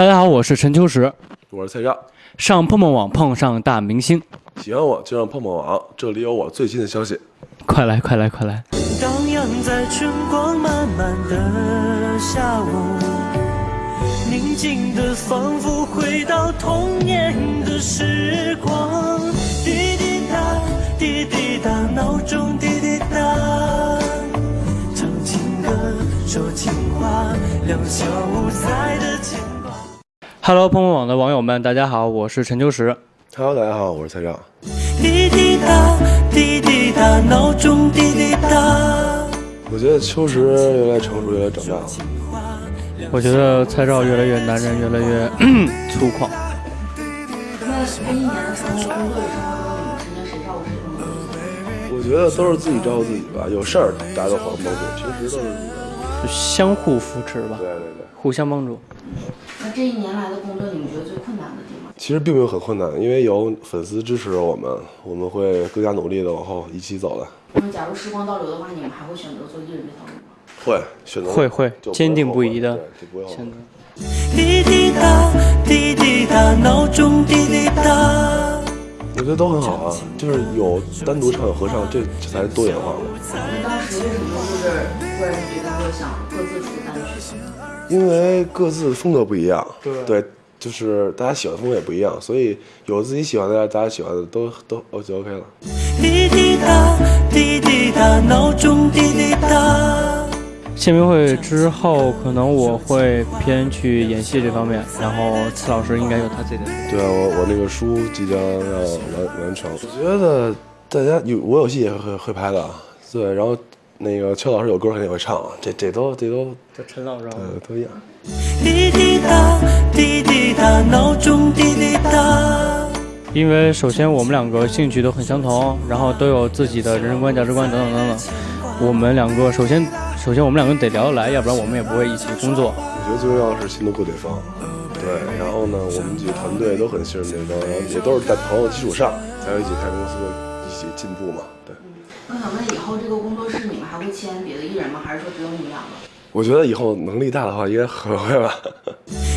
大家好，我是陈秋实。我是蔡照，上碰碰网碰上大明星，喜欢我就上碰碰网，这里有我最新的消息。快来快来快来！荡漾在春光满满的下午，宁静的仿佛回到童年的时光。滴滴答，滴滴答，闹钟滴滴答，唱情歌，说情话，两小无猜。Hello，碰碰网的网友们，大家好，我是陈秋实。Hello，大家好，我是蔡照。滴滴答，滴滴答，闹钟滴滴答。我觉得秋实越来越成熟，越来越长大了。我觉得蔡照越来越男人，越来越 粗犷。那这一年的时候，工作与生活中，你们之间谁照顾谁更多？我觉得都是自己照顾自己吧，有事儿大家都互相帮助，平时都是就相互扶持吧对，对对。互相帮助。那这一年来的工作，你们觉得最困难的地方？其实并没有很困难，因为有粉丝支持我们，我们会更加努力的往后一起走的。那么假如时光倒流的话，你们还会选择做艺人这条路吗？会选择会会坚定不移地对，就不会后悔现在滴滴答，滴滴答，闹钟滴滴答。我觉得都很好啊，就是有单独唱有合唱，这这才是多元化嘛。那当时为什么就是突然觉得说想各自出单曲？因为各自风格不一样，对就是大家喜欢的风格也不一样，所以有自己喜欢的，大家喜欢的都都哦就 OK 了。滴滴答，滴滴答，闹钟滴滴答。签名会之后，可能我会偏去演戏这方面，然后次老师应该有他自己的。对啊，我我那个书即将要完完成，我觉得大家有我有戏也会会拍的，对，然后那个邱老师有歌肯定也会唱，这这都这都这陈老师，呃都一样。滴滴答，滴滴答，闹钟滴滴答。因为首先我们两个兴趣都很相同，然后都有自己的人生观、价值观等等等等。我们两个首先首先我们两个得聊得来，要不然我们也不会一起工作。我觉得最重要的是心都够对方，对，然后呢，我们几个团队都很信任对方，然后也都是在朋友基础上才有一起开公司，一起进步嘛，对。我想问，以后这个工作室你们还会签别的艺人吗？还是说只有你们两个？我觉得以后能力大的话，应该很会吧。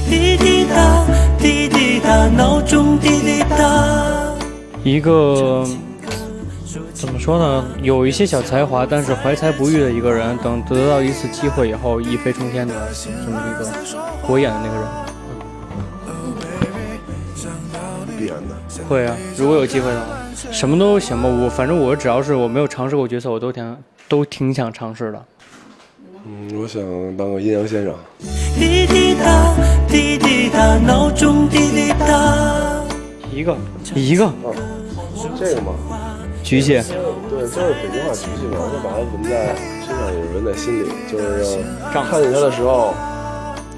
滴滴答，滴滴答，闹钟滴滴答。一个怎么说呢？有一些小才华，但是怀才不遇的一个人，等得到一次机会以后，一飞冲天的这么一个我演的那个人，必然的。会啊，如果有机会的话，什么都行吧。我反正我只要是我没有尝试过角色，我都挺都挺想尝试的。嗯，我想当个阴阳先生。滴滴答，滴滴答，闹钟滴滴答。一个一个这个嘛，菊姐，对，就是北京话局气嘛，就把它纹在身上，也是纹在心里，就是看见他的时候，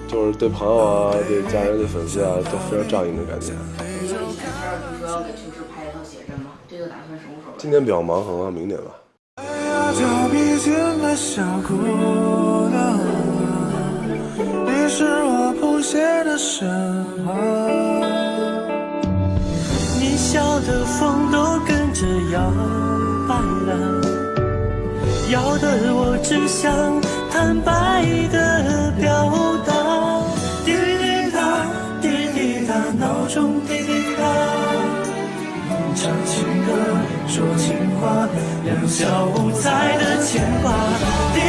就是对朋友啊、对家人、对粉丝啊，都非常仗义的感觉。因为以前蔡少不是说要给秋实拍一套写真吗？这个打算什么时候？今年比较忙，可能明年吧。是我谱写的神话。你笑的风都摇摆了，摇的我只想坦白的表达。滴滴答，滴滴答，闹钟滴滴答。唱情歌，说情话，两小无猜的牵挂。滴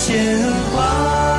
鲜花。